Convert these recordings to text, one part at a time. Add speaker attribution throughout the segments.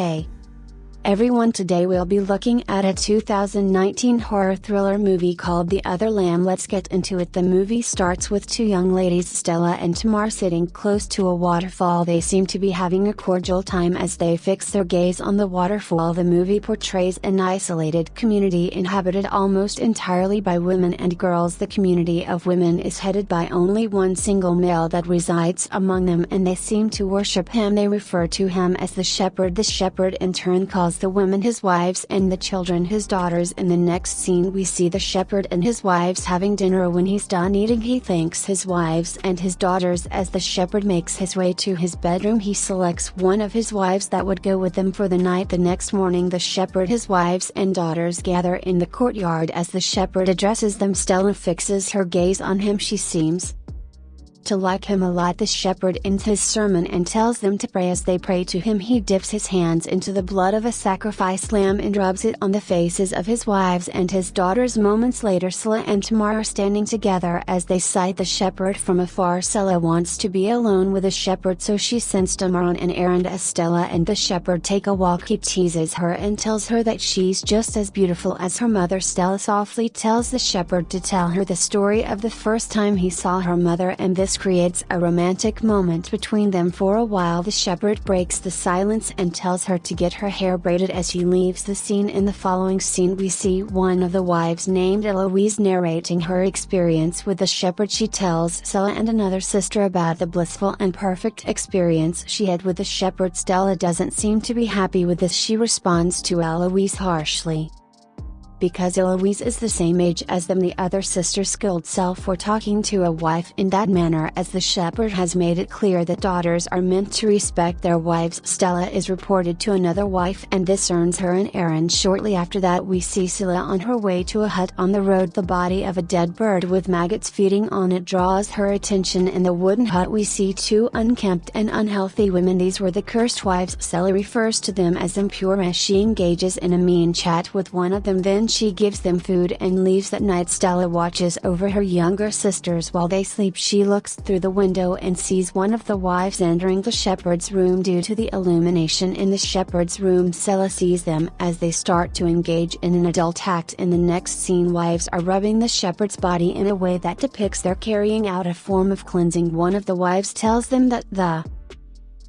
Speaker 1: Hey! Everyone today will be looking at a 2019 horror thriller movie called The Other Lamb. Let's get into it. The movie starts with two young ladies, Stella and Tamar, sitting close to a waterfall. They seem to be having a cordial time as they fix their gaze on the waterfall. The movie portrays an isolated community inhabited almost entirely by women and girls. The community of women is headed by only one single male that resides among them and they seem to worship him. They refer to him as the shepherd. The shepherd in turn calls calls the women his wives and the children his daughters. In the next scene, we see the shepherd and his wives having dinner. When he's done eating, he thanks his wives and his daughters. As the shepherd makes his way to his bedroom, he selects one of his wives that would go with him for the night. The next morning, the shepherd, his wives, and daughters gather in the courtyard as the shepherd addresses them. Stella fixes her gaze on him. She seems to like him a lot. The shepherd ends his sermon and tells them to pray as they pray to him. He dips his hands into the blood of a sacrifice lamb and rubs it on the faces of his wives and his daughters. Moments later, Selah and Tamar are standing together as they sight the shepherd from afar. Selah wants to be alone with the shepherd, so she sends Tamar on an errand as Stella and the shepherd take a walk. He teases her and tells her that she's just as beautiful as her mother. Stella softly tells the shepherd to tell her the story of the first time he saw her mother, and this creates a romantic moment between them for a while. The shepherd breaks the silence and tells her to get her hair braided as she leaves the scene. In the following scene we see one of the wives named Eloise narrating her experience with the shepherd. She tells Stella and another sister about the blissful and perfect experience she had with the shepherd. Stella doesn't seem to be happy with this. She responds to Eloise harshly because Eloise is the same age as them. The other sister skilled self for talking to a wife in that manner as the shepherd has made it clear that daughters are meant to respect their wives. Stella is reported to another wife and this earns her an errand. Shortly after that we see Selah on her way to a hut on the road. The body of a dead bird with maggots feeding on it draws her attention. In the wooden hut we see two unkempt and unhealthy women. These were the cursed wives. Selah refers to them as impure as she engages in a mean chat with one of them. Then she gives them food and leaves that night Stella watches over her younger sisters while they sleep. She looks through the window and sees one of the wives entering the shepherd's room due to the illumination in the shepherd's room. Stella sees them as they start to engage in an adult act. In the next scene wives are rubbing the shepherd's body in a way that depicts their carrying out a form of cleansing. One of the wives tells them that the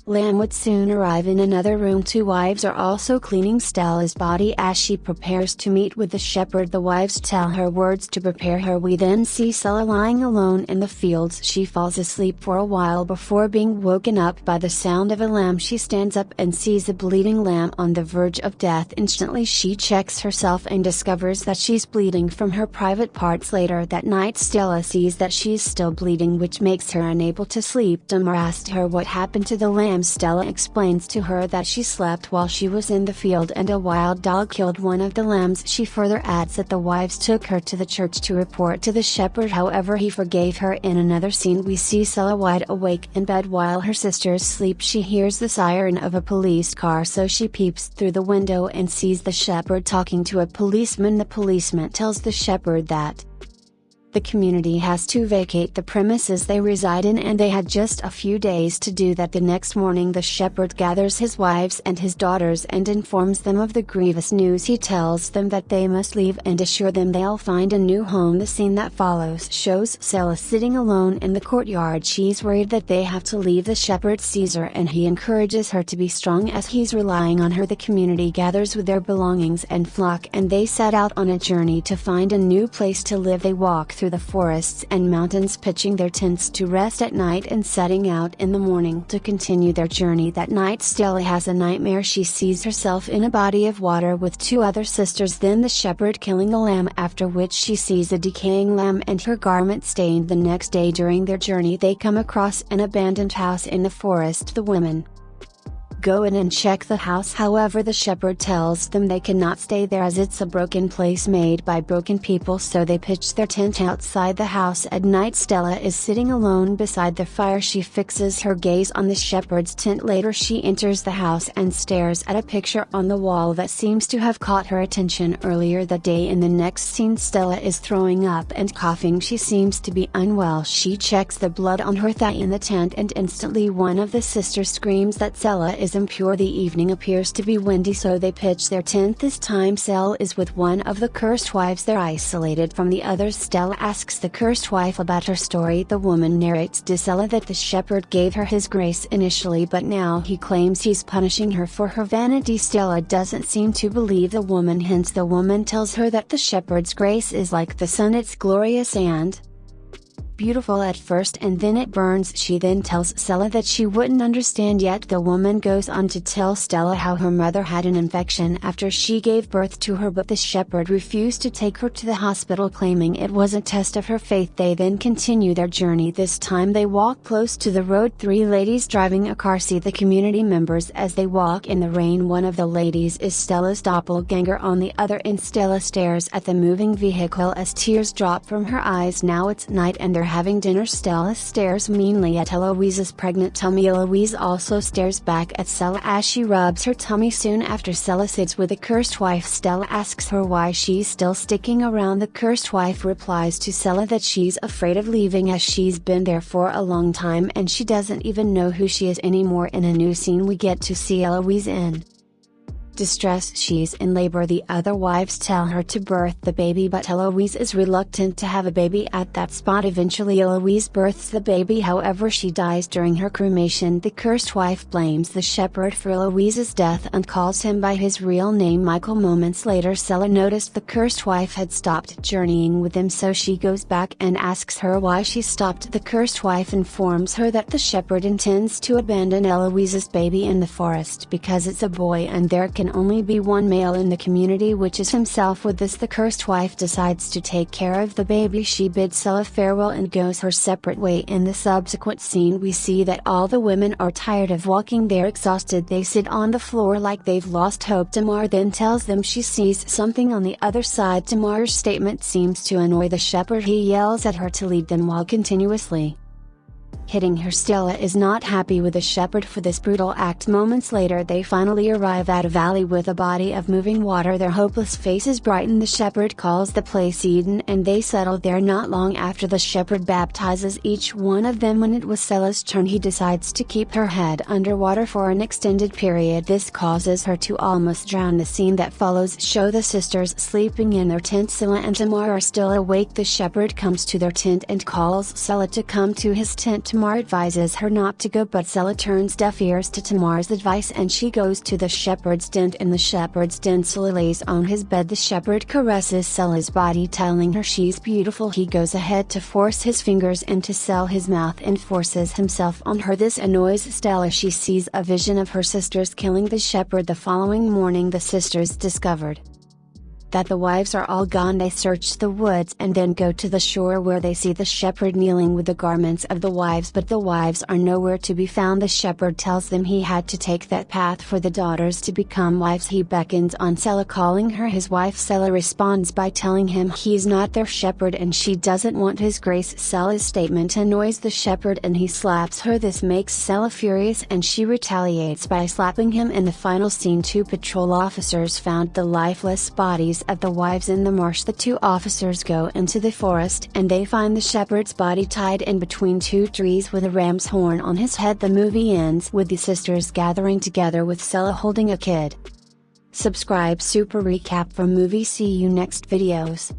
Speaker 1: Lamb would soon arrive in another room. Two wives are also cleaning Stella's body as she prepares to meet with the shepherd. The wives tell her words to prepare her. We then see Stella lying alone in the fields. She falls asleep for a while before being woken up by the sound of a lamb. She stands up and sees a bleeding lamb on the verge of death. Instantly she checks herself and discovers that she's bleeding from her private parts. Later that night Stella sees that she's still bleeding which makes her unable to sleep. Tamar asked her what happened to the lamb Stella explains to her that she slept while she was in the field and a wild dog killed one of the lambs. She further adds that the wives took her to the church to report to the shepherd however he forgave her. In another scene we see Stella wide awake in bed while her sisters sleep. She hears the siren of a police car so she peeps through the window and sees the shepherd talking to a policeman. The policeman tells the shepherd that the community has to vacate the premises they reside in and they had just a few days to do that. The next morning the shepherd gathers his wives and his daughters and informs them of the grievous news. He tells them that they must leave and assure them they'll find a new home. The scene that follows shows Stella sitting alone in the courtyard. She's worried that they have to leave the shepherd Caesar and he encourages her to be strong as he's relying on her. The community gathers with their belongings and flock and they set out on a journey to find a new place to live. They walk through the forests and mountains pitching their tents to rest at night and setting out in the morning to continue their journey. That night Stella has a nightmare. She sees herself in a body of water with two other sisters then the shepherd killing a lamb after which she sees a decaying lamb and her garment stained the next day. During their journey they come across an abandoned house in the forest. The women, go in and check the house. However the shepherd tells them they cannot stay there as it's a broken place made by broken people. So they pitch their tent outside the house at night. Stella is sitting alone beside the fire. She fixes her gaze on the shepherd's tent. Later she enters the house and stares at a picture on the wall that seems to have caught her attention. Earlier that day in the next scene Stella is throwing up and coughing. She seems to be unwell. She checks the blood on her thigh in the tent and instantly one of the sisters screams that Stella is is impure. The evening appears to be windy, so they pitch their tent. This time, Stella is with one of the cursed wives. They're isolated from the others. Stella asks the cursed wife about her story. The woman narrates to Stella that the shepherd gave her his grace initially, but now he claims he's punishing her for her vanity. Stella doesn't seem to believe the woman, hence, the woman tells her that the shepherd's grace is like the sun, it's glorious and beautiful at first and then it burns. She then tells Stella that she wouldn't understand yet. The woman goes on to tell Stella how her mother had an infection after she gave birth to her, but the shepherd refused to take her to the hospital, claiming it was a test of her faith. They then continue their journey. This time they walk close to the road. Three ladies driving a car see the community members as they walk in the rain. One of the ladies is Stella's doppelganger on the other end. Stella stares at the moving vehicle as tears drop from her eyes. Now it's night and they're having dinner Stella stares meanly at Eloise's pregnant tummy. Eloise also stares back at Stella as she rubs her tummy soon after Stella sits with the cursed wife. Stella asks her why she's still sticking around. The cursed wife replies to Stella that she's afraid of leaving as she's been there for a long time and she doesn't even know who she is anymore. In a new scene we get to see Eloise in distress she's in labor. The other wives tell her to birth the baby but Eloise is reluctant to have a baby at that spot. Eventually Eloise births the baby. However she dies during her cremation. The cursed wife blames the shepherd for Eloise's death and calls him by his real name. Michael moments later Stella noticed the cursed wife had stopped journeying with him so she goes back and asks her why she stopped. The cursed wife informs her that the shepherd intends to abandon Eloise's baby in the forest because it's a boy and there can only be one male in the community which is himself with this the cursed wife decides to take care of the baby. She bids Stella farewell and goes her separate way. In the subsequent scene we see that all the women are tired of walking. They're exhausted. They sit on the floor like they've lost hope. Tamar then tells them she sees something on the other side. Tamar's statement seems to annoy the shepherd. He yells at her to lead them while continuously hitting her Stella is not happy with the shepherd for this brutal act. Moments later they finally arrive at a valley with a body of moving water. Their hopeless faces brighten. The shepherd calls the place Eden and they settle there not long after the shepherd baptizes each one of them. When it was Stella's turn he decides to keep her head underwater for an extended period. This causes her to almost drown. The scene that follows show the sisters sleeping in their tent. Stella and Tamar are still awake. The shepherd comes to their tent and calls Stella to come to his tent Tamar advises her not to go but Stella turns deaf ears to Tamar's advice and she goes to the shepherd's den in the shepherd's den Stella lays on his bed. The shepherd caresses Stella's body telling her she's beautiful. He goes ahead to force his fingers into Stella his mouth and forces himself on her. This annoys Stella. She sees a vision of her sisters killing the shepherd the following morning. The sisters discovered that the wives are all gone they search the woods and then go to the shore where they see the shepherd kneeling with the garments of the wives but the wives are nowhere to be found. The shepherd tells them he had to take that path for the daughters to become wives. He beckons on Stella calling her his wife. Stella responds by telling him he's not their shepherd and she doesn't want his grace. Stella's statement annoys the shepherd and he slaps her. This makes Stella furious and she retaliates by slapping him. In the final scene two patrol officers found the lifeless bodies of the wives in the marsh the two officers go into the forest and they find the shepherd's body tied in between two trees with a ram's horn on his head the movie ends with the sisters gathering together with Stella holding a kid. Subscribe super recap for movie see you next videos.